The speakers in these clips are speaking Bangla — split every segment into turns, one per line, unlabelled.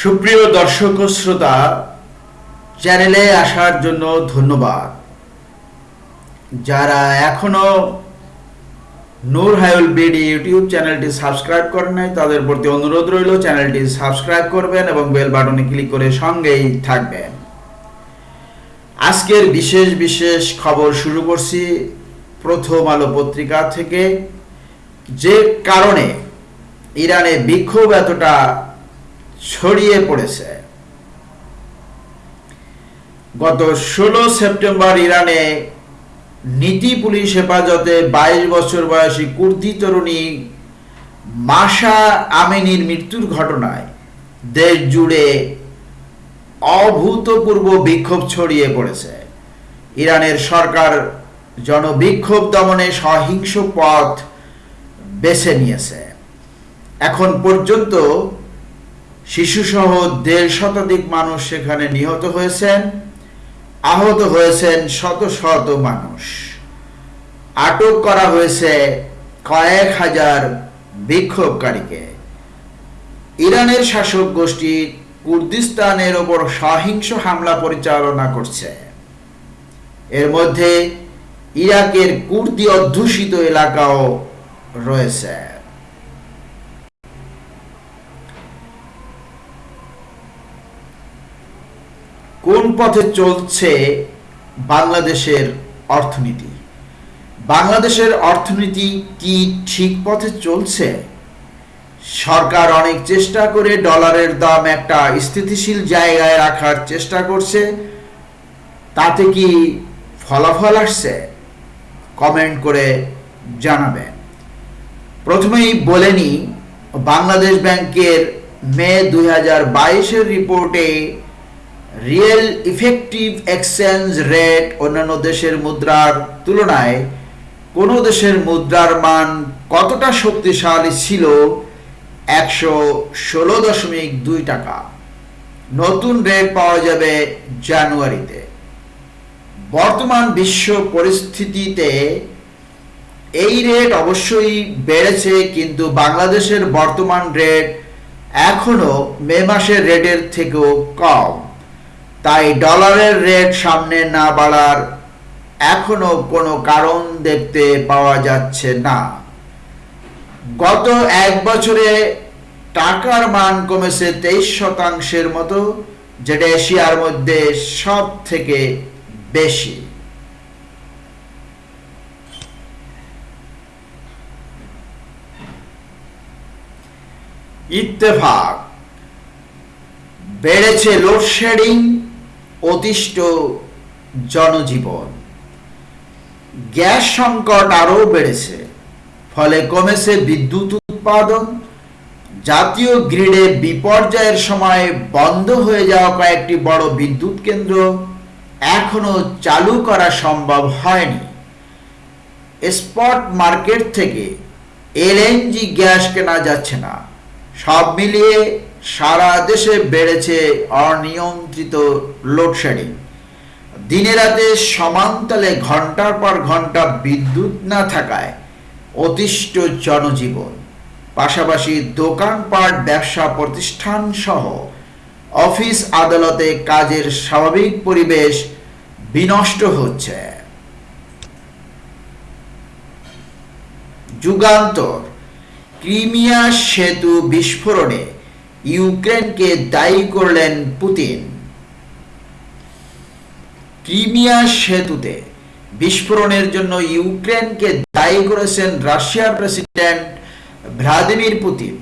সুপ্রিয় দর্শক ও শ্রোতা চ্যানেলে আসার জন্য ধন্যবাদ। যারা এখনও নূর হায়ুল বিডি ইউটিউব চ্যানেলটি সাবস্ক্রাইব করেন নাই, তাদের প্রতি অনুরোধ রইল চ্যানেলটি সাবস্ক্রাইব করবেন এবং বেল বাটনে ক্লিক করে সঙ্গেই থাকবেন। আজকের বিশেষ বিশেষ খবর শুরু করছি প্রথম আলো পত্রিকা থেকে। যে কারণে ইরানে বিক্ষোভ এতটা ছড়িয়ে পড়েছে। গত ষোলো সেপ্টেম্বর ইরানে নীতি পুলিশ হেফাজতে বাইশ বছর বয়সী কুর্দি তরুণী মাসা আমিনীর মৃত্যুর ঘটনায় দেশ জুড়ে অভূতপূর্ব বিক্ষোভ ছড়িয়ে পড়েছে। ইরানের সরকার জনবিক্ষোভ দমনে সহিংস পথ বেছে নিয়েছে। এখন পর্যন্ত শিশুসহ দেড় শতাধিক মানুষ সেখানে নিহত হয়েছেন, আহত হয়েছেন শত শত মানুষ। আটক করা হয়েছে কয়েক হাজার বিক্ষোভকারীকে। ইরানের শাসক গোষ্ঠী কুর্দিস্তানের ওপর সহিংস হামলা পরিচালনা করছে। এর মধ্যে ইরাকের কুর্দি অধ্যুষিত এলাকাও রয়েছে। কোন পথে চলছে বাংলাদেশের অর্থনীতি? বাংলাদেশের অর্থনীতি কি ঠিক পথে চলছে? সরকার অনেক চেষ্টা করে ডলারের দাম একটা স্থিতিশীল জায়গায় রাখার চেষ্টা করছে। তাতে কি ফলাফল আসছে? কমেন্ট করে জানাবেন। প্রথমেই বলে নি বাংলাদেশ ব্যাংকের মে দুই হাজার বাইশের রিপোর্টে রিয়েল ইফেক্টিভ এক্সচেঞ্জ রেট অন্যান্য দেশের মুদ্রার তুলনায় কোনো দেশের মুদ্রার মান কতটা শক্তিশালী ছিল? একশো ষোলো দশমিক দুই টাকা। নতুন রেট পাওয়া যাবে জানুয়ারিতে। বর্তমান বিশ্ব পরিস্থিতিতে এই রেট অবশ্যই বেড়েছে, কিন্তু বাংলাদেশের বর্তমান রেট এখনও মে মাসের রেটের থেকেও কম। তাই ডলারের রেট সামনে না বাড়ার এখনও কোনো কারণ দেখতে পাওয়া যাচ্ছে না। গত এক বছরে টাকার মান কমেছে তেইশ শতাংশের মতো, যেটা এশিয়ার মধ্যে সব থেকে বেশি। ইত্তেফাক। বেড়েছে লোডশেডিং অতিষ্ঠ জনজীবন। গ্যাস সংকট আরও বেড়েছে, ফলে কমেছে বিদ্যুৎ উৎপাদন। জাতীয় গ্রিডে বিপর্যয়ের সময় বন্ধ হয়ে যাওয়া কয়েকটি বড় বিদ্যুৎ কেন্দ্র এখনও চালু করা সম্ভব হয়নি। স্পট মার্কেট থেকে এলএনজি গ্যাস কেনা যাচ্ছে না। সব মিলিয়ে সারা দেশে বেড়েছে অনিয়ন্ত্রিত লোডশেডিং। দিনে রাতে সমান্তলে ঘণ্টার পর ঘণ্টা বিদ্যুৎ না থাকায় অতিষ্ঠ জনজীবন। পাশাপাশি দোকানপাট, ব্যবসা প্রতিষ্ঠান সহ অফিস আদালতে কাজের স্বাভাবিক পরিবেশ বিনষ্ট হচ্ছে। যুগান্তর ক্রিমিয়া সেতু বিস্ফোরণে ইউক্রেনকে দায়ী করলেন পুতিন। ক্রিমিয়া সেতুতে বিস্ফোরণের জন্য ইউক্রেনকে দায়ী করেছেন রাশিয়ার প্রেসিডেন্ট ভ্লাদিমির পুতিন।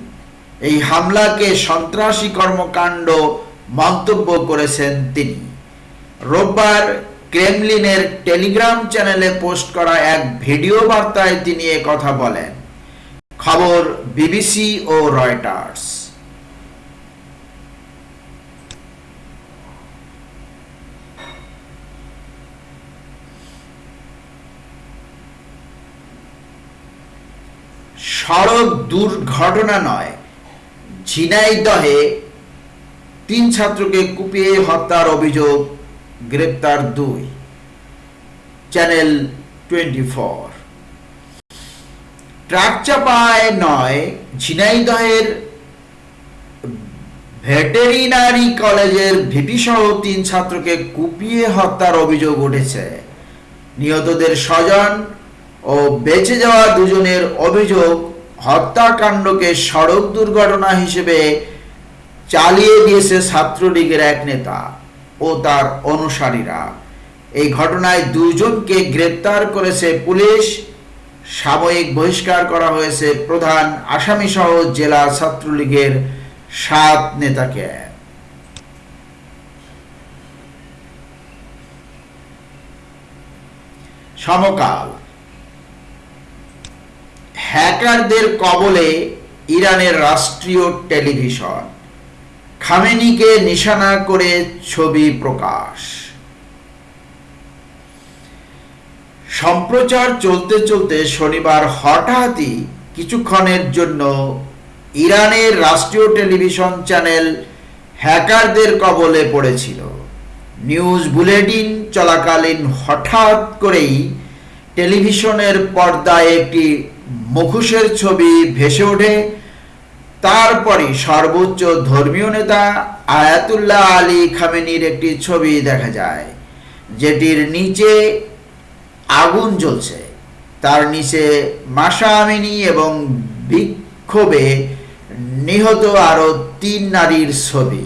এই হামলাকে সন্ত্রাসী কর্মকাণ্ড মন্তব্য করেছেন তিনি। রোববার ক্রেমলিনের টেলিগ্রাম চ্যানেলে পোস্ট করা এক ভিডিও বার্তায় তিনি কথা বলেন। খবর বিবিসি ও রয়টার্স। সড়ক দুর্ঘটনা নয় ঝিনাইদহে তিন ছাত্রকে কুপিয়ে হত্যার অভিযোগ, গ্রেপ্তার দুই। চ্যানেল টোয়েন্টি ফোর ট্রাক চাপায় নয়, ঝিনাইদহের ভেটেরিনারি কলেজের ভিপি সহ তিন ছাত্রকে কুপিয়ে হত্যার অভিযোগ উঠেছে। নিহতদের স্বজন ও বেঁচে যাওয়া দুজনের অভিযোগ হত্যাকাণ্ডকে সড়ক দুর্ঘটনা হিসেবে চালিয়ে দিয়েছে ছাত্রলীগের এক নেতা ও তার অনুসারীরা। এই ঘটনায় দুজনকে গ্রেপ্তার করেছে পুলিশ সাময়িক বহিষ্কার করা হয়েছে প্রধান আসামি সহ জেলা ছাত্রলীগের সাত নেতাকে। সমকাল। হ্যাকারদের কবলে ইরানের রাষ্ট্রীয় টেলিভিশন। খামেনিকে নিশানা করে ছবি প্রকাশ। সম্প্রচার চলতে চলতে শনিবার হঠাৎই কিছুক্ষণের জন্য ইরানের রাষ্ট্রীয় টেলিভিশন চ্যানেল হ্যাকারদের কবলে পড়েছিল। নিউজ বুলেটিন চলাকালীন হঠাৎ করেই টেলিভিশনের পর্দায় একটি মুখোশের ছবি ভেসে ওঠে। তারপরে সর্বোচ্চ ধর্মীয় নেতা আয়াতুল্লাহ আলী খামেনির একটি ছবি দেখা যায়, যেটির নিচে আগুন জ্বলছে। তার নিচে মাসা আমিনী এবং বিক্ষোভে নিহত আরও তিন নারীর ছবি।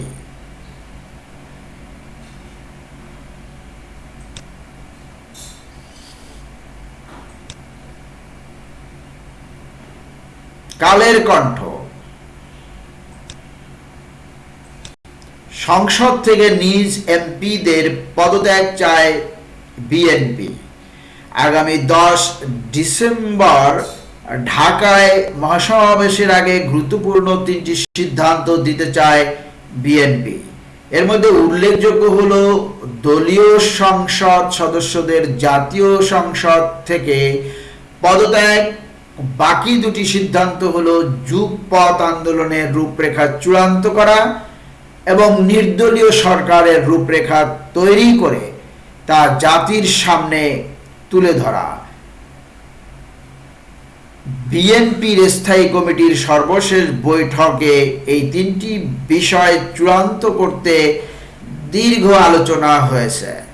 কালের কণ্ঠ। সংসদ থেকে নিজ এমপিদের পদত্যাগ চায় বিএনপি। আগামী দশ ডিসেম্বর ঢাকায় মহাসমাবেশের আগে গুরুত্বপূর্ণ তিনটি সিদ্ধান্ত দিতে চায় বিএনপি। এর মধ্যে উল্লেখযোগ্য হল দলীয় সংসদ সদস্যদের জাতীয় সংসদ থেকে পদত্যাগ। বাকি দুটি সিদ্ধান্ত হলো যুগপথ আন্দোলনের রূপরেখা চূড়ান্ত করা এবং নির্দলীয় সরকারের রূপরেখা তৈরি করে তা জাতির সামনে তুলে ধরা। বিএনপির স্থায়ী কমিটির সর্বশেষ বৈঠকে এই তিনটি বিষয় চূড়ান্ত করতে দীর্ঘ আলোচনা হয়েছে।